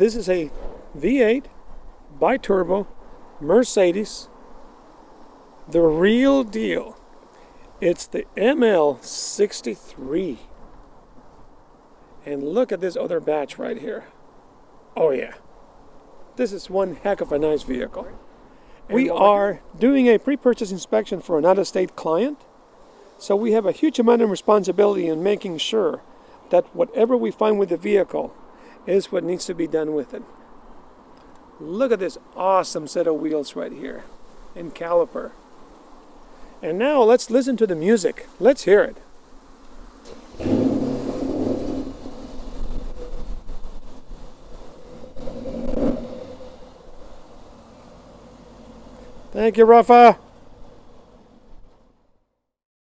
This is a V8 bi-turbo Mercedes. The real deal. It's the ML63. And look at this other batch right here. Oh yeah. This is one heck of a nice vehicle. We are doing a pre-purchase inspection for an out-of-state client. So we have a huge amount of responsibility in making sure that whatever we find with the vehicle is what needs to be done with it. Look at this awesome set of wheels right here and caliper. And now let's listen to the music. Let's hear it. Thank you, Rafa.